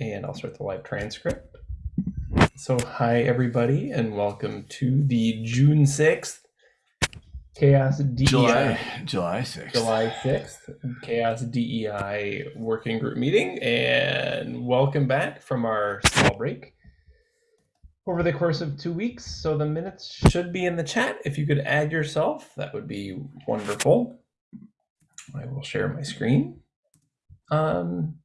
and I'll start the live transcript. So hi everybody and welcome to the June 6th CHAOSS DEI July July 6th. July 6th CHAOSS DEI working group meeting and welcome back from our small break over the course of two weeks. So the minutes should be in the chat. If you could add yourself, that would be wonderful. I will share my screen. Um,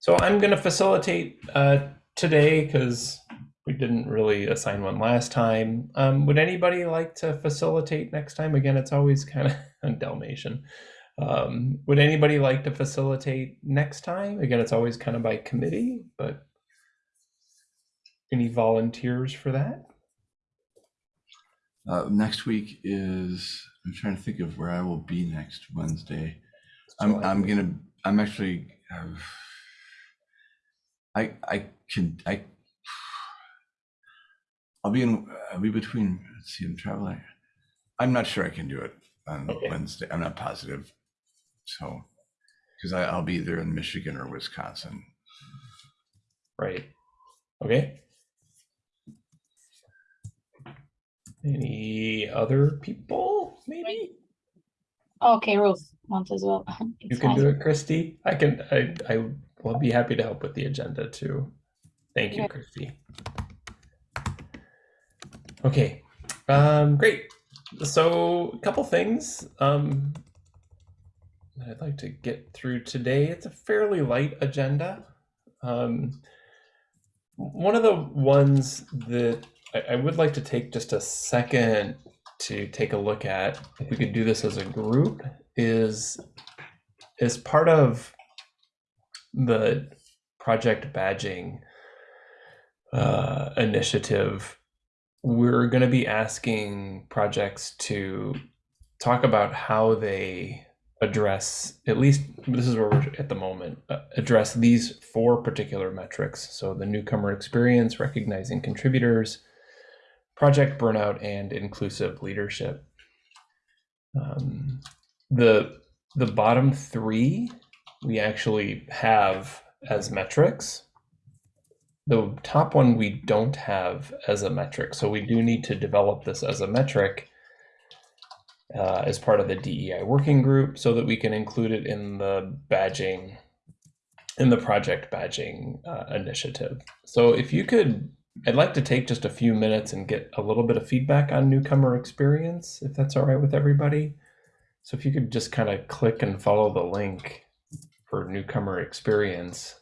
so I'm going to facilitate uh, today because we didn't really assign one last time. Um, would anybody like to facilitate next time? Again, it's always kind of a Dalmatian. Um, would anybody like to facilitate next time? Again, it's always kind of by committee, but any volunteers for that? Uh, next week is I'm trying to think of where I will be next Wednesday. I'm I'm gonna I'm actually uh, I I can I I'll be in I'll be between let's see I'm traveling. I'm not sure I can do it on Okay. Wednesday. I'm not positive. So because I'll be either in Michigan or Wisconsin. Right. Okay. Any other people, maybe? Okay, Ruth wants as well. You can fine. do it, Christy. I can, I, I will be happy to help with the agenda too. Thank you. Christy. Okay, um, great. So a couple things, um, that I'd like to get through today. It's a fairly light agenda. Um, one of the ones that I, I would like to take just a second to take a look at, if we could do this as a group, is as part of the project badging uh, initiative, we're going to be asking projects to talk about how they address, at least this is where we're at the moment, uh, address these four particular metrics. So the newcomer experience, recognizing contributors, project burnout, and inclusive leadership. Um, the the bottom three we actually have as metrics. The top one we don't have as a metric, so we do need to develop this as a metric uh, as part of the DEI working group, so that we can include it in the badging, in the project badging uh, initiative. So if you could, I'd like to take just a few minutes and get a little bit of feedback on newcomer experience, if that's all right with everybody. So if you could just kind of click and follow the link for newcomer experience.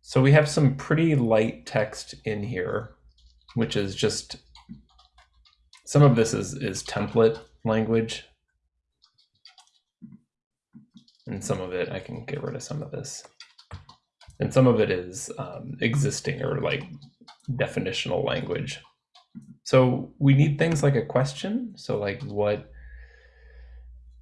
So we have some pretty light text in here, which is just some of this is is template language. And some of it I can get rid of some of this. And some of it is um, existing or like definitional language. So we need things like a question. So like what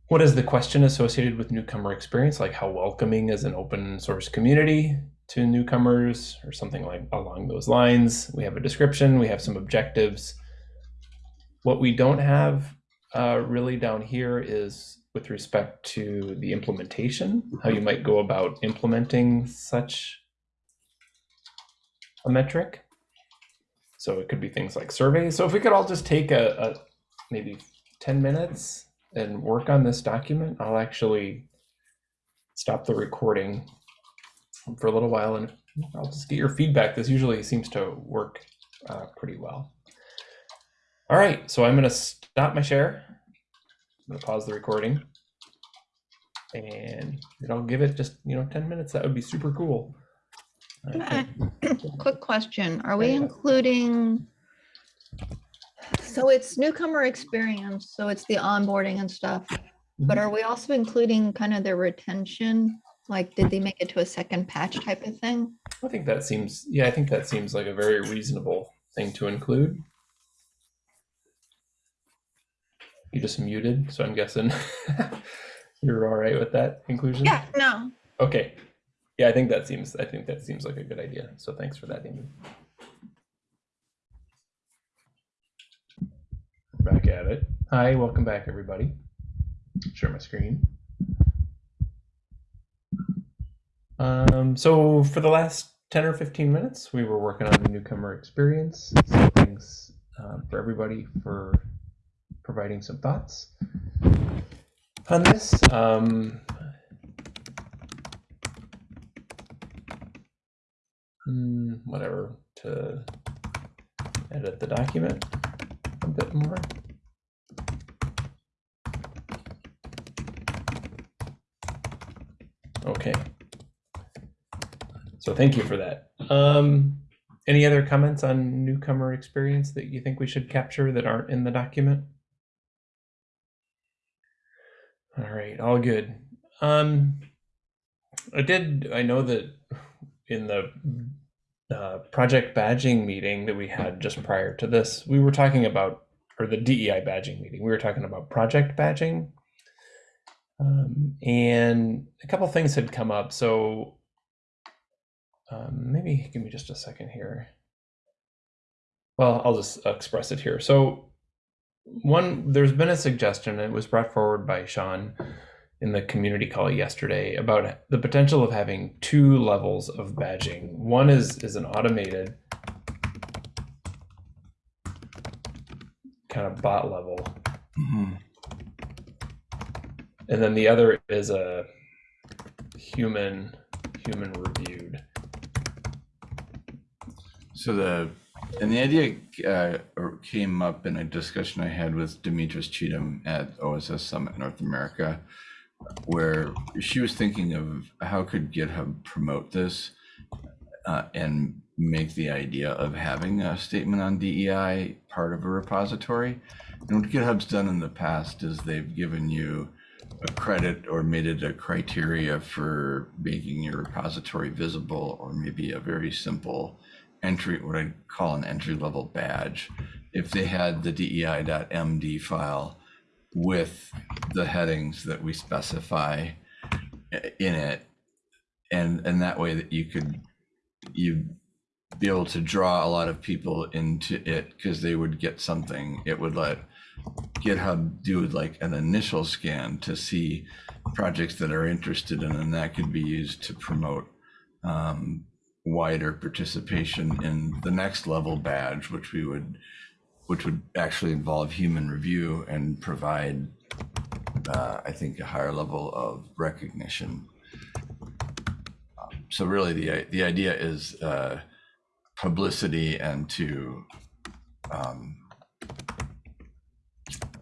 what is the question associated with newcomer experience? Like how welcoming is an open source community to newcomers or something like along those lines. We have a description, we have some objectives. What we don't have uh, really down here is with respect to the implementation, how you might go about implementing such a metric. So it could be things like surveys. So if we could all just take a, a maybe 10 minutes and work on this document, I'll actually stop the recording for a little while and I'll just get your feedback. This usually seems to work uh, pretty well. All right, so I'm going to stop my share. I'm going to pause the recording and I'll give it just, you know, 10 minutes. That would be super cool. Right, Quick question, are we including? So it's newcomer experience, so it's the onboarding and stuff, but Mhm. are we also including kind of their retention? Like, did they make it to a second patch type of thing? I think that seems, yeah, I think that seems like a very reasonable thing to include. You just muted, so I'm guessing you're all right with that inclusion? Yeah, no, Okay. Yeah, I think that seems, I think that seems like a good idea. So thanks for that, Amy. back at it. Hi, welcome back, everybody. Share my screen. Um, so for the last 10 or 15 minutes, we were working on the newcomer experience. So thanks um, for everybody for providing some thoughts on this. Um, hmm, whatever, to edit the document a bit more. Okay. So thank you for that. Um, any other comments on newcomer experience that you think we should capture that aren't in the document? All right, all good. Um, I did. I know that in the uh, project badging meeting that we had just prior to this, we were talking about, or the DEI badging meeting, we were talking about project badging. Um, and a couple things had come up. So um, maybe give me just a second here. Well, I'll just express it here. So one, there's been a suggestion, and it was brought forward by Sean in the community call yesterday about the potential of having two levels of badging. One is is an automated kind of bot level, Mhm. and then the other is a human human reviewed. So the and the idea uh, came up in a discussion I had with Demetris Cheatham at OSS Summit North America, where she was thinking of how could GitHub promote this uh, and make the idea of having a statement on DEI part of a repository. And what GitHub's done in the past is they've given you a credit or made it a criteria for making your repository visible or maybe a very simple entry, what I call an entry level badge. If they had the dei.md file with the headings that we specify in it, and and that way that you could you be able to draw a lot of people into it because they would get something. It would let GitHub do like an initial scan to see projects that are interested in, and that could be used to promote um, wider participation in the next level badge, which we would, which would actually involve human review and provide, uh, I think, a higher level of recognition. Um, so really, the the idea is uh, publicity and to um,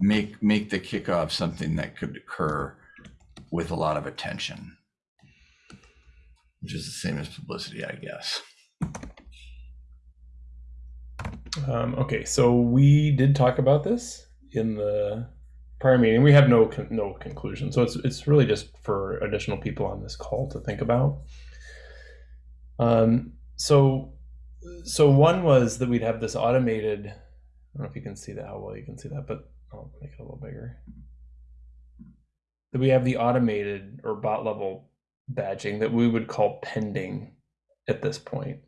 make make the kickoff something that could occur with a lot of attention which is the same as publicity, I guess. Um, okay, so we did talk about this in the prior meeting. We have no no conclusion, so it's it's really just for additional people on this call to think about. Um, so so one was that we'd have this automated. I don't know if you can see that how well you can see that, but I'll make it a little bigger. That we have the automated or bot level badging that we would call pending at this point.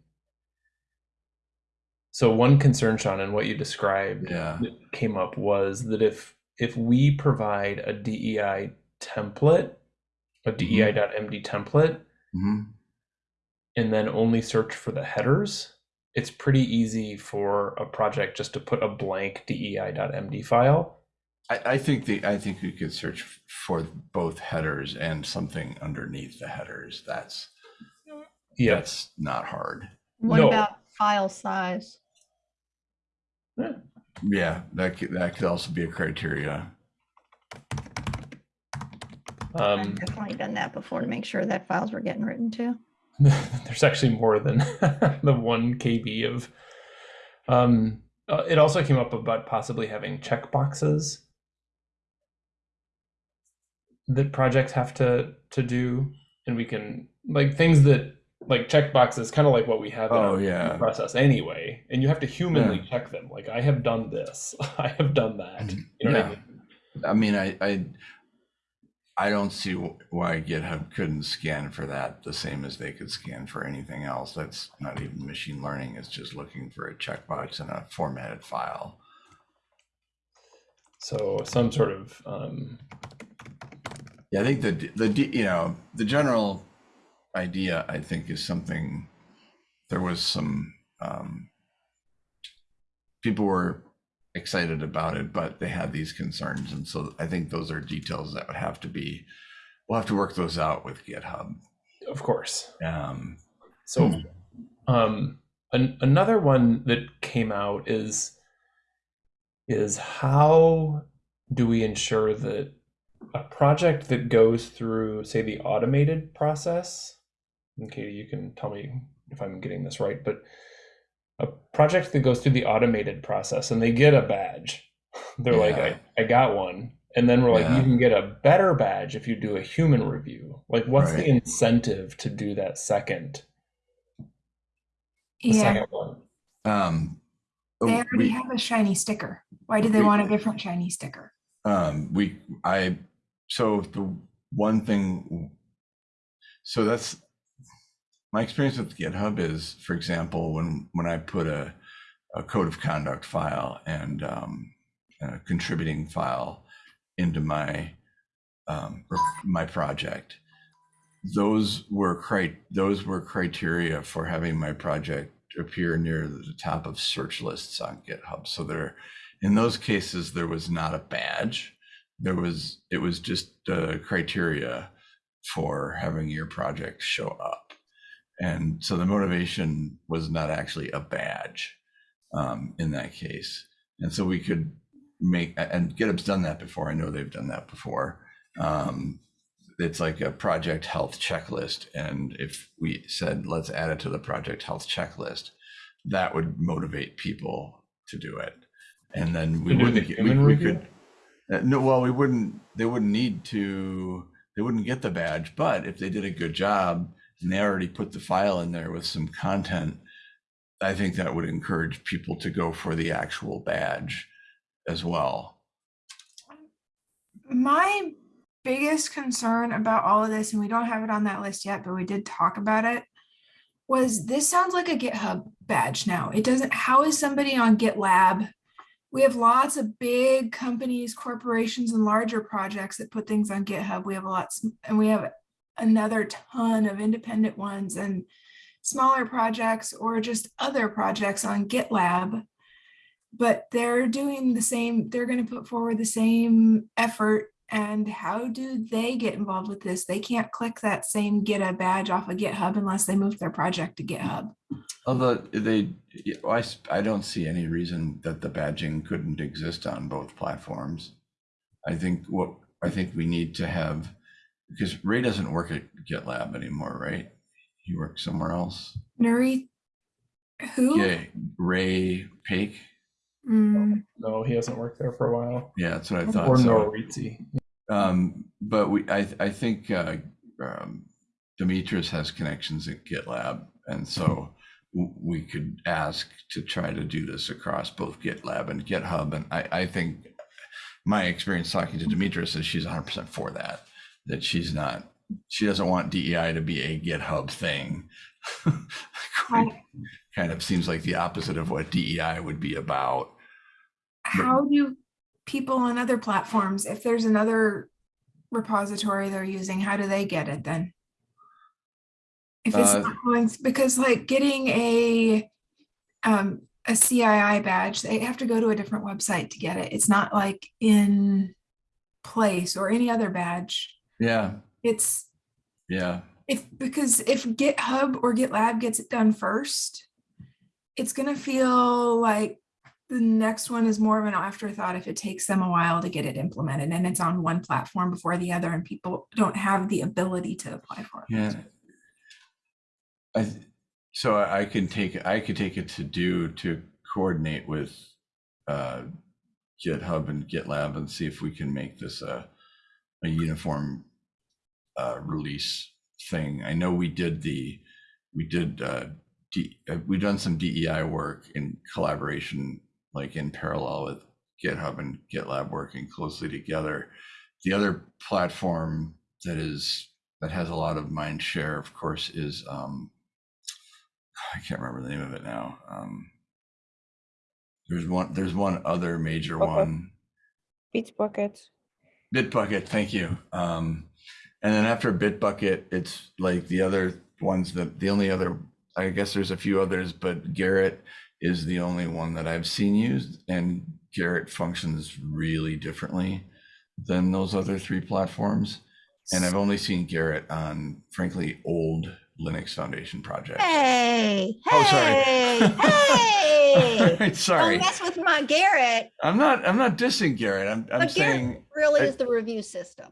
So one concern, Sean, and what you described Yeah. that came up was that if if we provide a DEI template, a DEI.MD template, hmm and then only search for the headers, it's pretty easy for a project just to put a blank DEI.MD file. I, I think the I think we could search for both headers and something underneath the headers. That's Yeah, that's not hard. What No. about file size? Yeah, that could, that could also be a criteria. I've um, definitely done that before to make sure that files were getting written to. there's actually more than the one KB of. Um, uh, it also came up about possibly having checkboxes that projects have to to do, and we can like things that like check boxes kind of like what we have in Oh, our yeah. process anyway, and you have to humanly check them. Like I have done this, I have done that. You know what I Yeah. mean? I mean, I I I don't see why GitHub couldn't scan for that the same as they could scan for anything else. That's not even machine learning. It's just looking for a checkbox in a formatted file. So some sort of um, Yeah, I think the the you know the general idea I think is something. There was some um, people were excited about it, but they had these concerns, and so I think those are details that would have to be. We'll have to work those out with GitHub. of course. Um, So, um, an, another one that came out is is how do we ensure that a project that goes through, say, the automated process, and Katie, you can tell me if I'm getting this right, but a project that goes through the automated process and they get a badge, they're like, I, I got one. And then we're like, Yeah. you can get a better badge if you do a human review. Like, what's the incentive to do that second? The Yeah, second one. um, they already we- have a shiny sticker. Why do they We- want a different shiny sticker? um we i so the one thing so that's my experience with github is for example when when i put a, a code of conduct file and um, a contributing file into my um, my project those were those were criteria for having my project appear near the top of search lists on github. So there in those cases there was not a badge there was it was just uh, criteria for having your project show up. And so the motivation was not actually a badge um, in that case. And so we could make and github's done that before. I know they've done that before. Um, it's like a project health checklist and if we said let's add it to the project health checklist that would motivate people to do it. And then we the wouldn't get, we, we could uh, no well we wouldn't they wouldn't need to they wouldn't get the badge but if they did a good job and they already put the file in there with some content i think that would encourage people to go for the actual badge as well My biggest concern about all of this, and we don't have it on that list yet, but we did talk about it, was this sounds like a GitHub badge now. It doesn't, how is somebody on GitLab? We have lots of big companies, corporations, and larger projects that put things on GitHub. We have a lot, and we have another ton of independent ones and smaller projects or just other projects on GitLab but they're doing the same they're going to put forward the same effort and how do they get involved with this? They can't click that same get a badge off of github unless they move their project to github. Although they I, I don't see any reason that the badging couldn't exist on both platforms. I think what i think we need to have because ray doesn't work at gitlab anymore right? He works somewhere else. Nuri who? Yeah ray Paik. Mm, No, he hasn't worked there for a while. yeah that's what i thought Or so. Noritzi. Um, but we, I, I think, uh, um, Demetris has connections at GitLab, and so we could ask to try to do this across both GitLab and GitHub. And I, I think my experience talking to Demetris is she's 100% for that. That she's not, she doesn't want DEI to be a GitHub thing. Kind of seems like the opposite of what DEI would be about. How do people on other platforms if there's another repository they're using how do they get it then? If it's Uh, not going because like getting a um a CII badge they have to go to a different website to get it. It's not like in place or any other badge. Yeah, it's yeah. if because if GitHub or GitLab gets it done first, it's gonna feel like the next one is more of an afterthought if it takes them a while to get it implemented and it's on one platform before the other and people don't have the ability to apply for it. Yeah. I, so I I can take, I could take it to do, to coordinate with uh, GitHub and GitLab and see if we can make this a, a uniform uh, release thing. I know we did the, we did, uh, D, uh, we've done some DEI work in collaboration, like in parallel with GitHub and GitLab working closely together. The other platform that is that has a lot of mind share, of course, is um, I can't remember the name of it now. Um, there's one. There's one other major Okay. one. Bitbucket. Bitbucket, thank you. Um, and then after Bitbucket, it's like the other ones that the only other, I guess there's a few others, but Gerrit is the only one that I've seen used, and Gerrit functions really differently than those other three platforms. And I've only seen Gerrit on, frankly, old Linux Foundation projects. Hey, Oh, sorry. hey, hey. right, sorry. Don't mess with my Gerrit. I'm not. I'm not dissing Gerrit. I'm. I'm Garrett saying. really I- is the review system.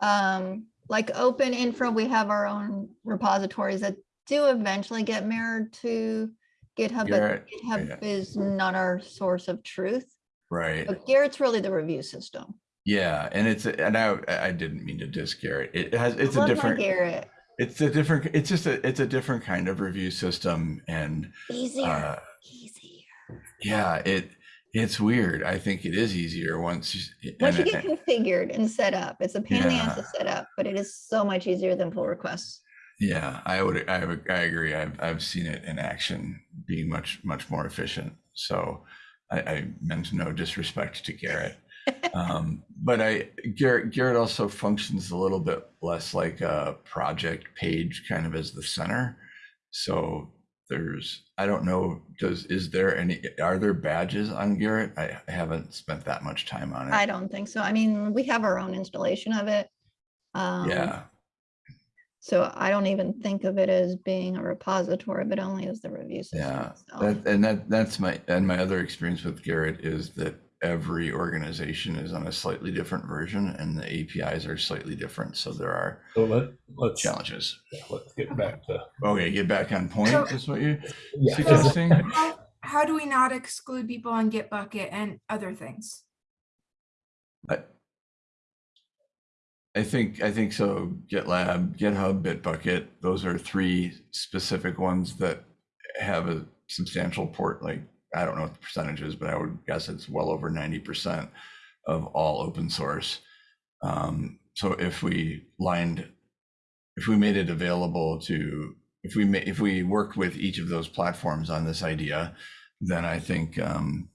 Um, like Open Infra, we have our own repositories that do eventually get mirrored to GitHub, but GitHub yeah. is not our source of truth. Right. But Gerrit's really the review system. Yeah, and it's and I I didn't mean to diss Gerrit. It has it's I a different Gerrit, it's a different it's just a it's a different kind of review system and easier, uh easier. yeah, it it's weird. I think it is easier once you, Once you get it- configured and set up, it's a pain in the ass to set up, but it is so much easier than pull requests. Yeah, I would I would I agree. I've I've seen it in action being much much more efficient. So I, I meant no disrespect to Gerrit. um, but I Gerrit Gerrit also functions a little bit less like a project page, kind of as the center. So there's I don't know does is there any are there badges on Gerrit? I, I haven't spent that much time on it. I don't think so. I mean, we have our own installation of it. Um, yeah, So I don't even think of it as being a repository, but only as the review system. yeah. itself. That, and that that's my and my other experience with Gerrit is that every organization is on a slightly different version and the APIs are slightly different. So there are So let, let's, challenges. let's get back to. Okay, get back on point. So- Is what you Yeah. suggesting? How, how do we not exclude people on Gitbucket and other things? I, I think I think so. GitLab, GitHub, Bitbucket. Those are three specific ones that have a substantial port. Like I don't know what the percentage is, but I would guess it's well over ninety percent of all open source. Um, so if we lined, if we made it available to, if we ma- if we worked with each of those platforms on this idea, then I think um,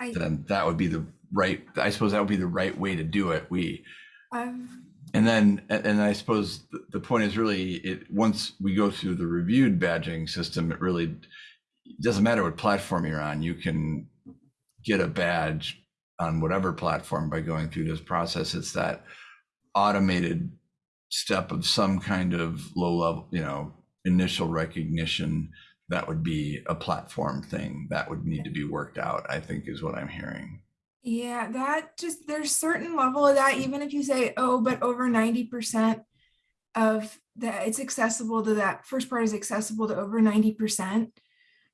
I, then that would be the right i suppose that would be the right way to do it we I've, and then and and i suppose the point is really it once we go through the reviewed badging system it really it doesn't matter what platform you're on you can get a badge on whatever platform by going through this process. It's that automated step of some kind of low level you know initial recognition that would be a platform thing that would need to be worked out i think is what i'm hearing yeah, that just, there's certain level of that, even if you say, oh, but over ninety percent of that, it's accessible to that, first part is accessible to over ninety percent.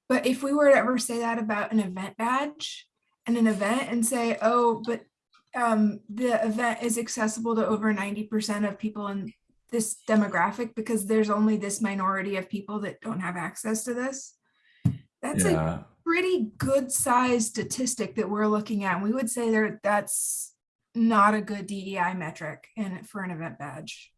But if we were to ever say that about an event badge and an event and say, oh, but um, the event is accessible to over ninety percent of people in this demographic because there's only this minority of people that don't have access to this. That's a yeah pretty good sized statistic that we're looking at. and We would say there that's not a good DEI metric in for an event badge.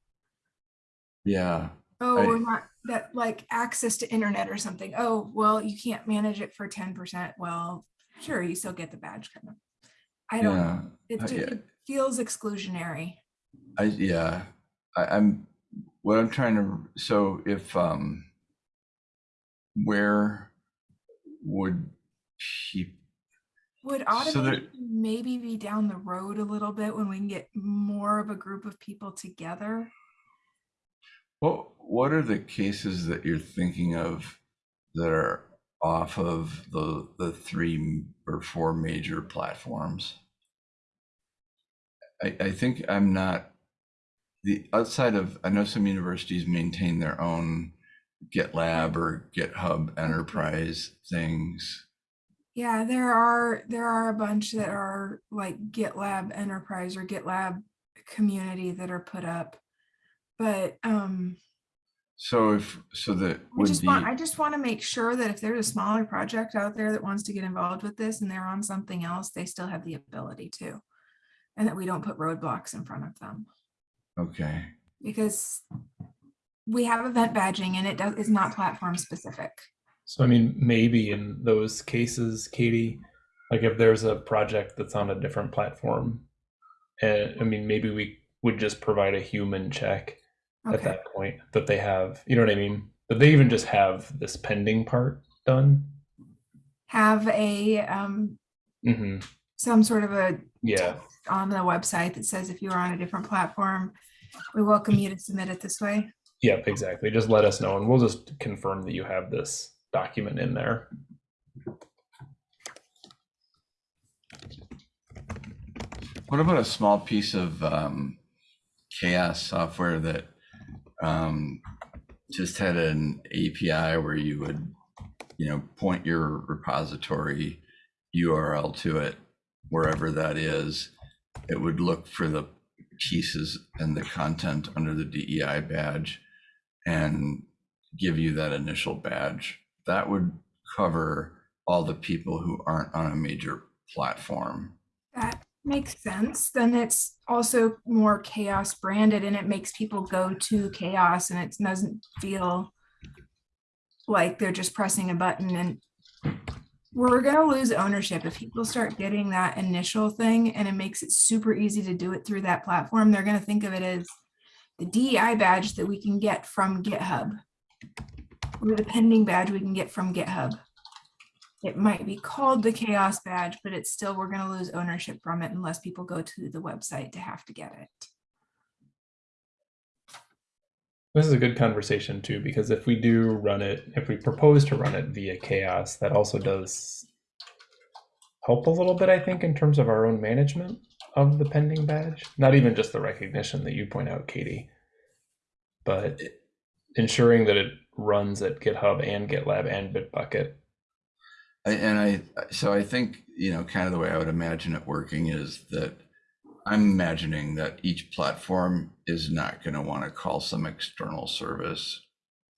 yeah Oh, I- we're not that like access to internet or something. Oh, well, you can't manage it for 10%. Well, sure, you still get the badge kind of. I don't yeah know. It just yeah. it feels exclusionary. I yeah, I, I'm what I'm trying to so if um where would she Would So there- maybe be down the road a little bit when we can get more of a group of people together? what what are the cases that you're thinking of that are off of the the three or four major platforms? I, I think I'm not the outside of I know some universities maintain their own GitLab or GitHub enterprise things. Yeah, there are there are a bunch that are like GitLab Enterprise or GitLab community that are put up. But um So if so that I just be want I just want to make sure that if there's a smaller project out there that wants to get involved with this and they're on something else, they still have the ability to. And that we don't put roadblocks in front of them okay. because we have event badging and it does is not platform specific. So I mean, maybe in those cases, Katie, Like if there's a project that's on a different platform, and I mean, maybe we would just provide a human check at that point that they have, you know what I mean? That they even just have this pending part done. have a, um, hmm some sort of a Yeah. on the website that says if you are on a different platform, we welcome you to submit it this way. Yep, exactly. Just let us know and we'll just confirm that you have this document in there. What about a small piece of um, CHAOSS software that um, just had an API where you would, you know, point your repository URL to it, wherever that is. It would look for the pieces and the content under the DEI badge and give you that initial badge. That would cover all the people who aren't on a major platform. That makes sense. Then it's also more CHAOSS branded and it makes people go to CHAOSS and it doesn't feel like they're just pressing a button and we're gonna lose ownership if people start getting that initial thing and it makes it super easy to do it through that platform. They're gonna think of it as the DEI badge that we can get from GitHub. Or the pending badge we can get from GitHub. It might be called the CHAOSS badge, but it's still, we're gonna lose ownership from it unless people go to the website to have to get it. This is a good conversation too, because if we do run it, if we propose to run it via CHAOSS, that also does help a little bit, I think, in terms of our own management of the pending badge. Not even just the recognition that you point out, Katie, but ensuring that it runs at GitHub and GitLab and Bitbucket. And I, so I think, you know, kind of the way I would imagine it working is that I'm imagining that each platform is not going to want to call some external service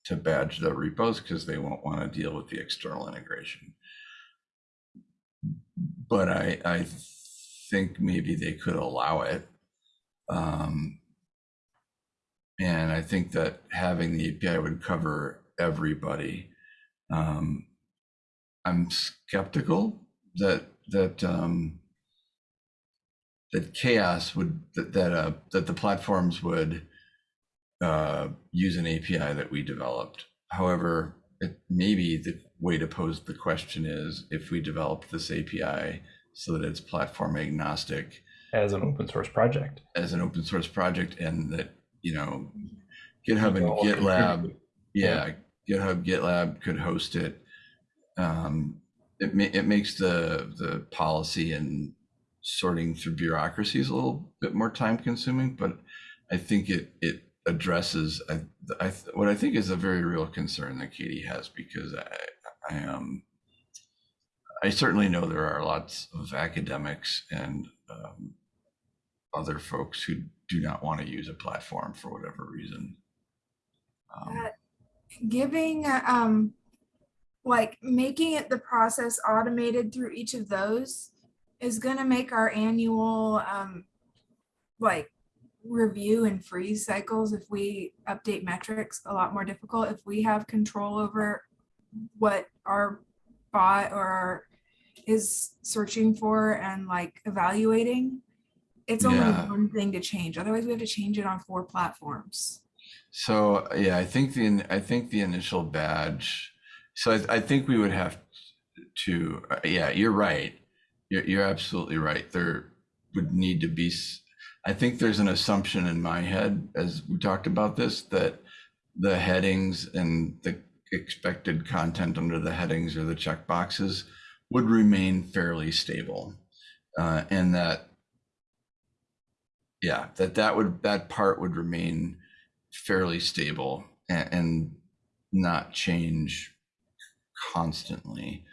to badge the repos because they won't want to deal with the external integration. But I, I think maybe they could allow it. Um, and I think that having the API would cover everybody. Um, I'm skeptical that that um, that CHAOSS would that that uh, that the platforms would uh, use an API that we developed. However, it maybe the way to pose the question is if we developed this API so that it's platform agnostic as an open source project. as an open source project and that you know GitHub and GitLab contribute. yeah, GitHub, GitLab could host it. Um, it ma- it makes the the policy and sorting through bureaucracies a little bit more time consuming, but I think it it addresses I, I what I think is a very real concern that Katie has because I I um I certainly know there are lots of academics and um, other folks who do not want to use a platform for whatever reason. Um, That- Giving, uh, um, like making it the process automated through each of those is gonna make our annual, um, like review and freeze cycles if we update metrics a lot more difficult. If we have control over what our bot or our is searching for and like evaluating, it's only Yeah. one thing to change. Otherwise, we have to change it on four platforms. So yeah, I think the I think the initial badge. So I, I think we would have to. Yeah, you're right. You're you're absolutely right. There would need to be. I think there's an assumption in my head as we talked about this that the headings and the expected content under the headings or the check boxes would remain fairly stable, uh, and that yeah that that would that part would remain fairly stable and, and not change constantly.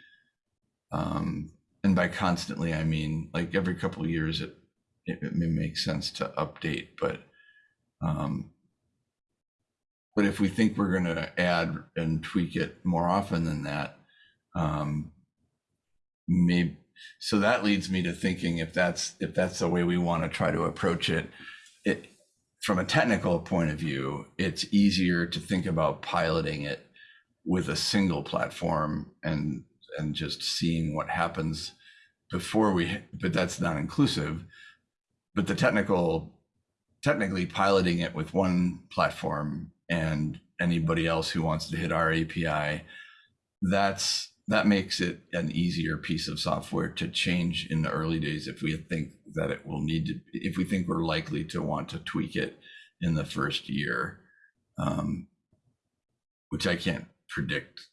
Um, and by constantly, I mean like every couple years, it, it, it may make sense to update, but um, but if we think we're going to add and tweak it more often than that, um, maybe so that leads me to thinking if that's if that's the way we want to try to approach it, it from a technical point of view, it's easier to think about piloting it with a single platform and and just seeing what happens before we, but that's not inclusive. But the technical, technically piloting it with one platform and anybody else who wants to hit our API, that's that makes it an easier piece of software to change in the early days if we think that it will need to if we think we're likely to want to tweak it in the first year um, which i can't predict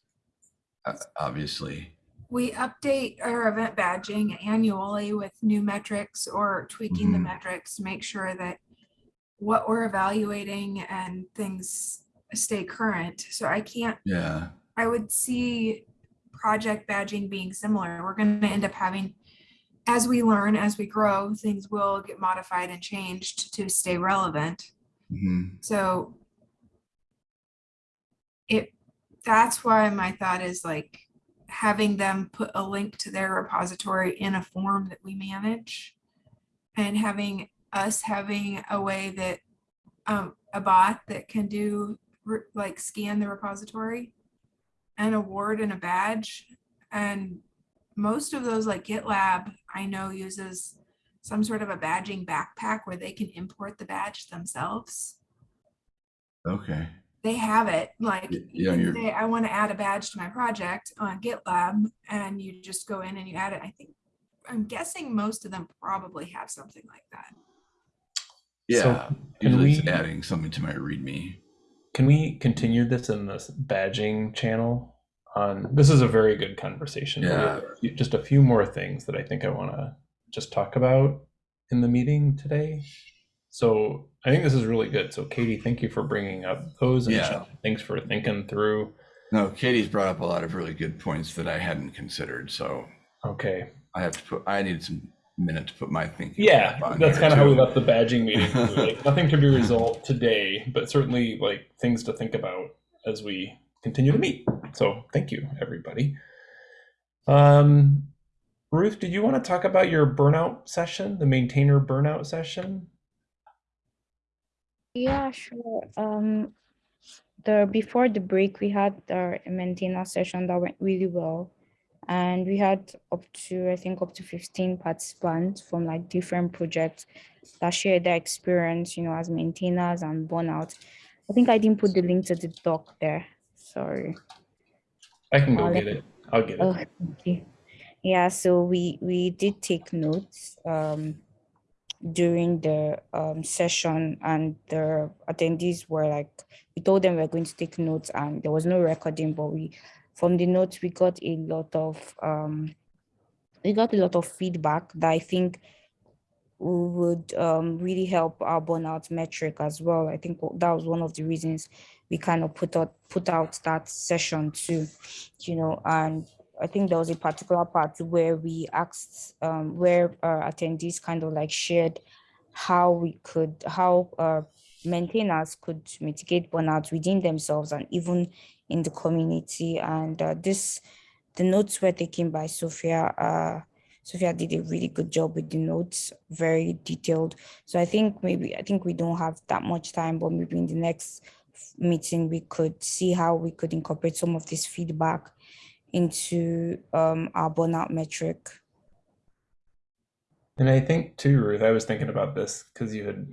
uh, obviously We update our event badging annually with new metrics or tweaking the Mhm. metrics to make sure that what we're evaluating and things stay current. So I can't yeah I would see project badging being similar. We're going to end up having, as we learn, as we grow, things will get modified and changed to stay relevant. Mhm. So it, that's why my thought is like having them put a link to their repository in a form that we manage and having us having a way that um, a bot that can do like scan the repository an award and a badge. And most of those like GitLab I know uses some sort of a badging backpack where they can import the badge themselves. Okay. They have it. Like yeah, you're- say i want to add a badge to my project on gitlab and you just go in and you add it. I think i'm guessing most of them probably have something like that. Yeah can usually it's we- adding something to my readme. Can we continue this in this badging channel? On this is a very good conversation. but we have a few- Just a few more things that I think I want to just talk about in the meeting today. So I think this is really good. So Katie, thank you for bringing up those. And Yeah. Thanks for thinking through. no katie's brought up a lot of really good points that i hadn't considered so Okay. i have to put i needed some minute to put my thinking Yeah, that's kind of how we left the badging meeting. like, nothing to be resolved today, but certainly like things to think about as we continue to meet. So thank you, everybody. Um, Ruth, did you want to talk about your burnout session, the maintainer burnout session? Yeah, sure. Um, the before the break, we had our maintainer session that went really well, and we had up to I think up to fifteen participants from like different projects that shared their experience, you know, as maintainers and burnout. I think I didn't put the link to the doc there. Sorry. I can go Uh, get it. I'll get it. Oh, thank you. Yeah, so we we did take notes um during the um session and the attendees were like we told them we are going to take notes and there was no recording, but we from the notes we got a lot of um we got a lot of feedback that I think would um really help our burnout metric as well. I think that was one of the reasons we kind of put out put out that session too, you know, and I think there was a particular part where we asked, um, where our attendees kind of like shared how we could, how uh, maintainers could mitigate burnout within themselves and even in the community. And uh, this, the notes were taken by Sophia. Uh, Sophia did a really good job with the notes, very detailed. So I think maybe, I think we don't have that much time, but maybe in the next meeting, we could see how we could incorporate some of this feedback into um, our burnout metric. And I think too, Ruth, I was thinking about this because you had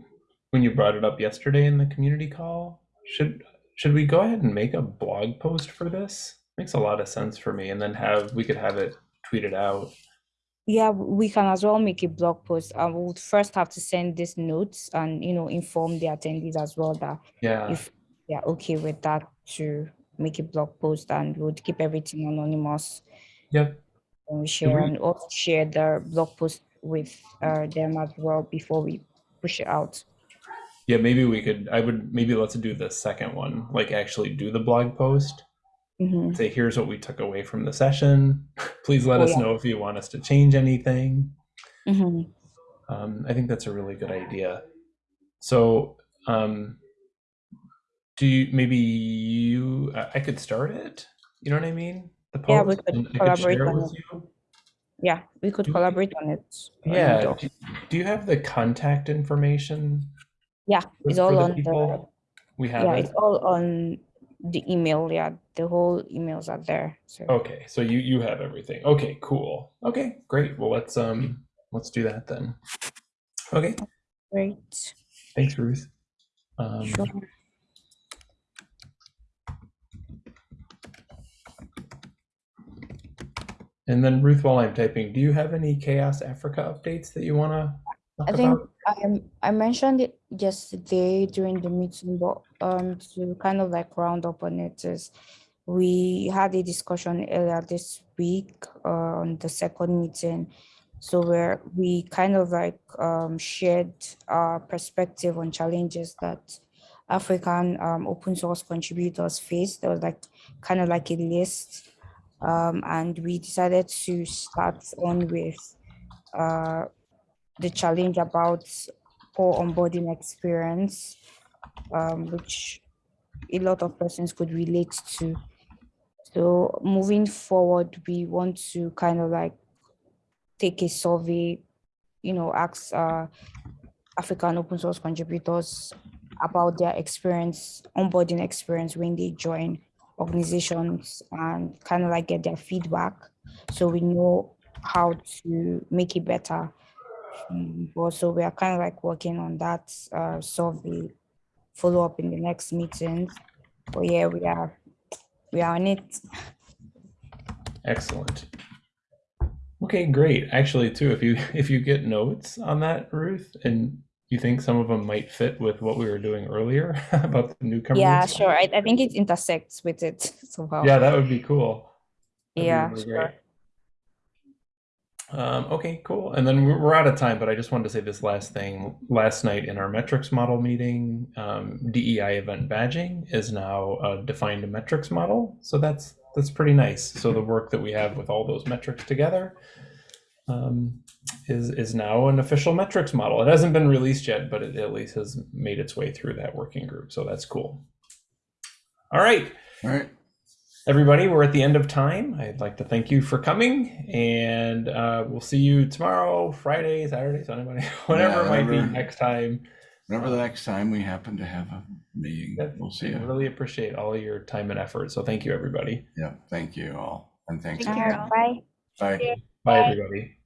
when you brought it up yesterday in the community call. Should should we go ahead and make a blog post for this? Makes a lot of sense for me, and then have we could have it tweeted out. Yeah, we can as well make a blog post. I would first have to send these notes and you know inform the attendees as well that Yeah, if they're okay with that to make a blog post and we would keep everything anonymous yep. And we share we- and also share the blog post with uh, them as well before we push it out. Yeah, maybe we could. I would maybe let's do the second one. Like actually do the blog post. Mhm. Say here's what we took away from the session. Please let Oh, us yeah. know if you want us to change anything. Mhm. Um, I think that's a really good idea. So, um, do you maybe you? I I could start it. You know what I mean? The post. Yeah, we could I could collaborate on it. you. Yeah, we could Do we- collaborate on it. Yeah. Do, do you have the contact information? Yeah, it's all the on the? We have yeah, it. it's all on the email, yeah, the whole emails are there. So Okay, so you you have everything. Okay, cool. Okay, great. Well, let's um let's do that then. Okay, great. thanks, Ruth. Um, Sure. And then Ruth, while I'm typing, do you have any CHAOSS Africa updates that you want to I think about? I I mentioned it yesterday during the meeting, but um to kind of like round up on it is we had a discussion earlier this week uh, on the second meeting. So where we kind of like um shared our perspective on challenges that African um open source contributors face. There was like kind of like a list. Um, and we decided to start on with uh the challenge about poor onboarding experience, um, which a lot of persons could relate to. So moving forward, we want to kind of like take a survey, you know, ask uh, African open source contributors about their experience, onboarding experience when they join organizations and kind of like get their feedback so we know how to make it better. Um, we are kind of like working on that uh, survey follow up in the next meetings. But yeah, we are we are on it. Excellent. Okay, great. Actually, too, if you if you get notes on that, Ruth, and you think some of them might fit with what we were doing earlier about the newcomers. Yeah, sure. I, I think it intersects with it somehow. Yeah, that would be cool. That'd be Yeah, really sure. Um, okay, cool. And then we're, out of time, but I just wanted to say this last thing. Last night in our metrics model meeting, um, DEI event badging is now a defined a metrics model. So that's that's pretty nice. So the work that we have with all those metrics together um, is is now an official metrics model. It hasn't been released yet, but it at least has made its way through that working group. So that's cool. All right. All right. Everybody, we're at the end of time. I'd like to thank you for coming, and uh, we'll see you tomorrow, Friday, Saturday, Sunday, whatever it might be next time. Whenever the next time we happen to have a meeting, That- we'll see I you. really appreciate all your time and effort. So thank you, everybody. Yeah, thank you all. And thanks. Thank you. everyone. Bye. Bye. Bye, everybody.